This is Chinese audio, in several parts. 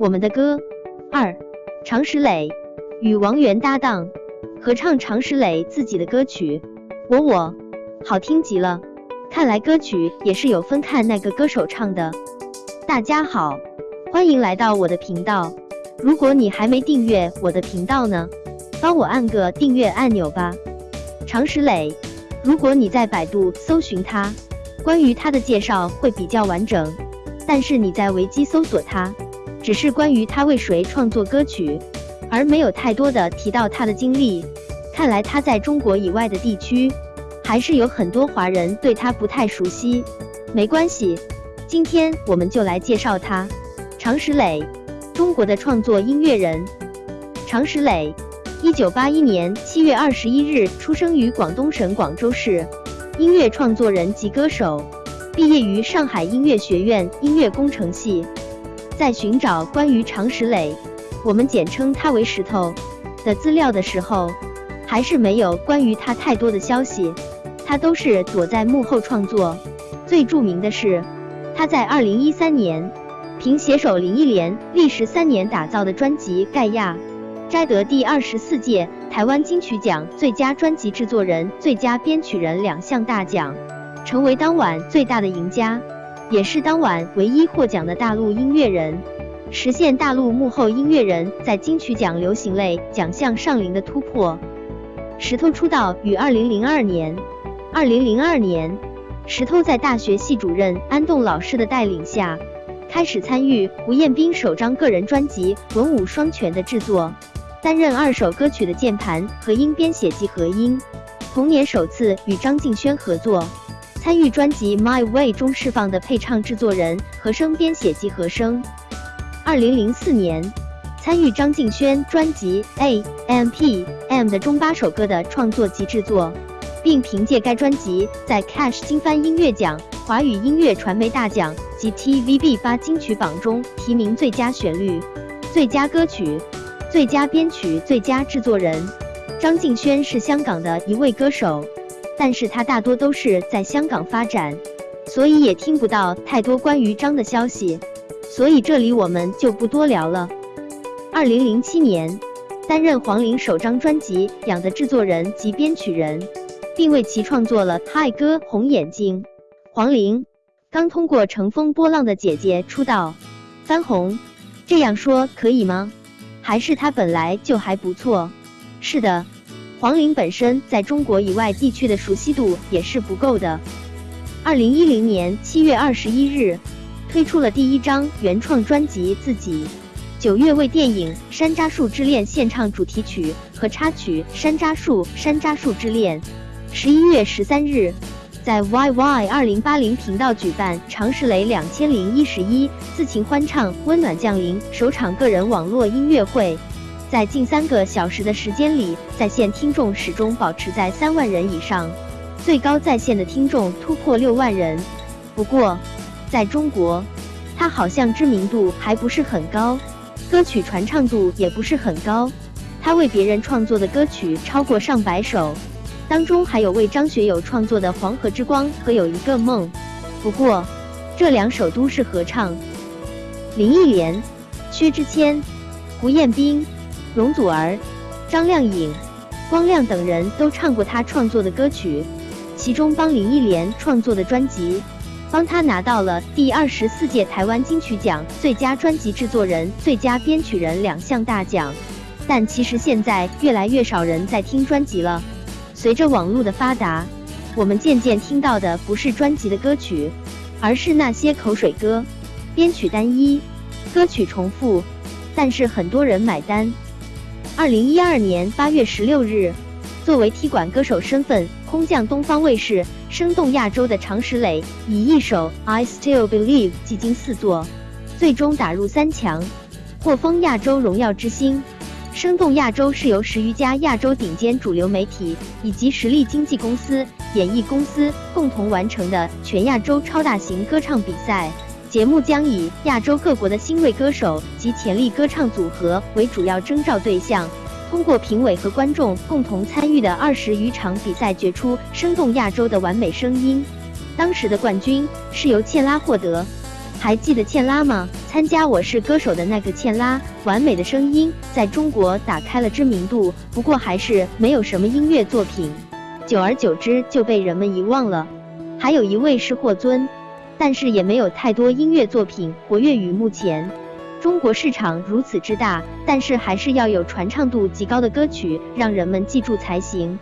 我们的歌。二，常石磊与王源搭档合唱常石磊自己的歌曲《我我》，好听极了。看来歌曲也是有分看那个歌手唱的。大家好，欢迎来到我的频道。如果你还没订阅我的频道呢，帮我按个订阅按钮吧。常石磊，如果你在百度搜寻他，关于他的介绍会比较完整。但是你在维基搜索他，只是关于他为谁创作歌曲，而没有太多的提到他的经历。看来他在中国以外的地区。还是有很多华人对他不太熟悉，没关系，今天我们就来介绍他。常石磊，中国的创作音乐人。常石磊，一九八一年七月二十一日出生于广东省广州市，音乐创作人及歌手，毕业于上海音乐学院音乐工程系。在寻找关于常石磊，我们简称他为石头的资料的时候，还是没有关于他太多的消息。他都是躲在幕后创作，最著名的是他在二零一三年凭携手林忆莲历时三年打造的专辑《盖亚》，摘得第二十四届台湾金曲奖最佳专辑制作人、最佳编曲人两项大奖，成为当晚最大的赢家，也是当晚唯一获奖的大陆音乐人，实现大陆幕后音乐人在金曲奖流行类奖项上领的突破。石头出道于二零零二年。二零零二年，石头在大学系主任安栋老师的带领下，开始参与胡彦斌首张个人专辑《文武双全》的制作，担任二首歌曲的键盘和音编写及和音。同年首次与张敬轩合作，参与专辑《My Way》中释放的配唱制作人、和声编写及和声。二零零四年，参与张敬轩专辑《A M P M》的中八首歌的创作及制作。并凭借该专辑在 Cash 金帆音乐奖、华语音乐传媒大奖及 TVB 八金曲榜中提名最佳旋律、最佳歌曲、最佳编曲、最佳制作人。张敬轩是香港的一位歌手，但是他大多都是在香港发展，所以也听不到太多关于张的消息，所以这里我们就不多聊了。二零零七年，担任黄龄首张专辑《养》的制作人及编曲人。并为其创作了嗨歌《红眼睛》。黄龄刚通过《乘风破浪的姐姐》出道，翻红，这样说可以吗？还是她本来就还不错？是的，黄龄本身在中国以外地区的熟悉度也是不够的。二零一零年七月二十一日，推出了第一张原创专辑《自己》。九月为电影《山楂树之恋》献唱主题曲和插曲《山楂树山楂树之恋》。十一月十三日，在 YY 二零八零频道举办常石磊两千零一十一自情欢唱温暖降临首场个人网络音乐会，在近三个小时的时间里，在线听众始终保持在三万人以上，最高在线的听众突破六万人。不过，在中国，他好像知名度还不是很高，歌曲传唱度也不是很高。他为别人创作的歌曲超过上百首。当中还有为张学友创作的《黄河之光》和《有一个梦》，不过这两首都是合唱。林忆莲、薛之谦、胡彦斌、容祖儿、张靓颖、光亮等人都唱过他创作的歌曲，其中帮林忆莲创作的专辑，帮他拿到了第二十四届台湾金曲奖最佳专辑制作人、最佳编曲人两项大奖。但其实现在越来越少人在听专辑了。随着网络的发达，我们渐渐听到的不是专辑的歌曲，而是那些口水歌，编曲单一，歌曲重复，但是很多人买单。二零一二年八月十六日，作为踢馆歌手身份空降东方卫视《生动亚洲》的常石磊，以一首《I Still Believe》技惊四座，最终打入三强，获封亚洲荣耀之星。生动亚洲是由十余家亚洲顶尖主流媒体以及实力经纪公司、演艺公司共同完成的全亚洲超大型歌唱比赛。节目将以亚洲各国的新锐歌手及潜力歌唱组合为主要征召对象，通过评委和观众共同参与的二十余场比赛，决出生动亚洲的完美声音。当时的冠军是由茜拉获得。还记得茜拉吗？参加《我是歌手》的那个茜拉，完美的声音在中国打开了知名度，不过还是没有什么音乐作品，久而久之就被人们遗忘了。还有一位是霍尊，但是也没有太多音乐作品活跃于目前。中国市场如此之大，但是还是要有传唱度极高的歌曲让人们记住才行。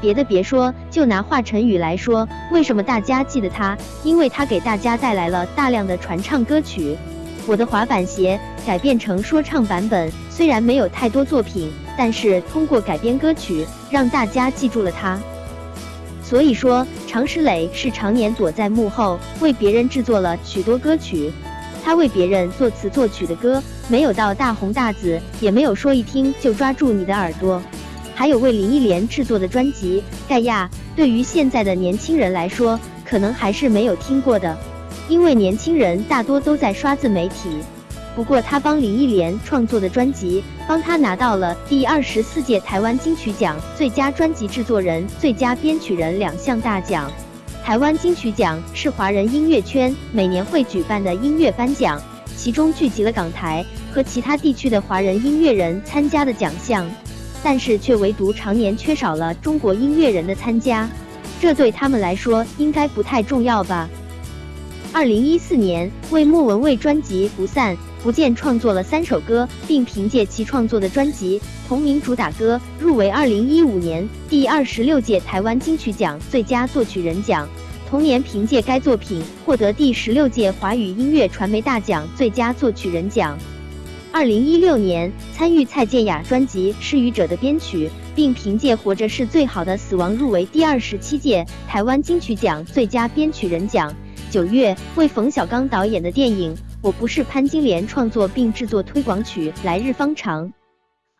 别的别说，就拿华晨宇来说，为什么大家记得他？因为他给大家带来了大量的传唱歌曲。我的滑板鞋改编成说唱版本，虽然没有太多作品，但是通过改编歌曲，让大家记住了他。所以说，常石磊是常年躲在幕后，为别人制作了许多歌曲。他为别人作词作曲的歌，没有到大红大紫，也没有说一听就抓住你的耳朵。还有为林忆莲制作的专辑《盖亚》，对于现在的年轻人来说，可能还是没有听过的，因为年轻人大多都在刷自媒体。不过他帮林忆莲创作的专辑，帮他拿到了第二十四届台湾金曲奖最佳专辑制作人、最佳编曲人两项大奖。台湾金曲奖是华人音乐圈每年会举办的音乐颁奖，其中聚集了港台和其他地区的华人音乐人参加的奖项。但是却唯独常年缺少了中国音乐人的参加，这对他们来说应该不太重要吧？二零一四年，为莫文蔚专辑《不散不见》创作了三首歌，并凭借其创作的专辑同名主打歌入围二零一五年第二十六届台湾金曲奖最佳作曲人奖。同年，凭借该作品获得第十六届华语音乐传媒大奖最佳作曲人奖。二零一六年，参与蔡健雅专辑《失语者》的编曲，并凭借《活着是最好的死亡》入围第二十七届台湾金曲奖最佳编曲人奖。九月，为冯小刚导演的电影《我不是潘金莲》创作并制作推广曲《来日方长》。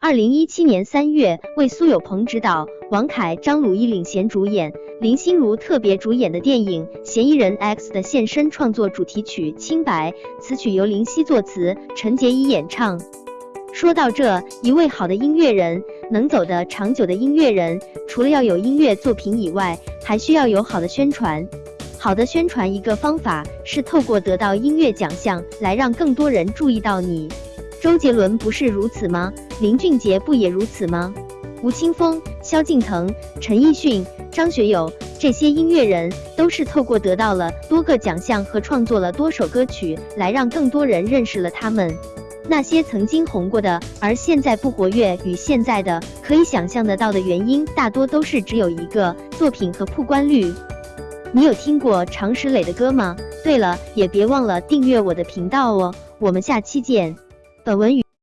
二零一七年三月，为苏有朋执导、王凯、张鲁一领衔主演、林心如特别主演的电影《嫌疑人 X》的现身创作主题曲《清白》，此曲由林夕作词，陈洁仪演唱。说到这一位好的音乐人，能走得长久的音乐人，除了要有音乐作品以外，还需要有好的宣传。好的宣传一个方法是透过得到音乐奖项来让更多人注意到你。周杰伦不是如此吗？林俊杰不也如此吗？吴青峰、萧敬腾、陈奕迅、张学友这些音乐人都是透过得到了多个奖项和创作了多首歌曲，来让更多人认识了他们。那些曾经红过的，而现在不活跃与现在的，可以想象得到的原因，大多都是只有一个作品和曝光率。你有听过常石磊的歌吗？对了，也别忘了订阅我的频道哦。我们下期见。本文与。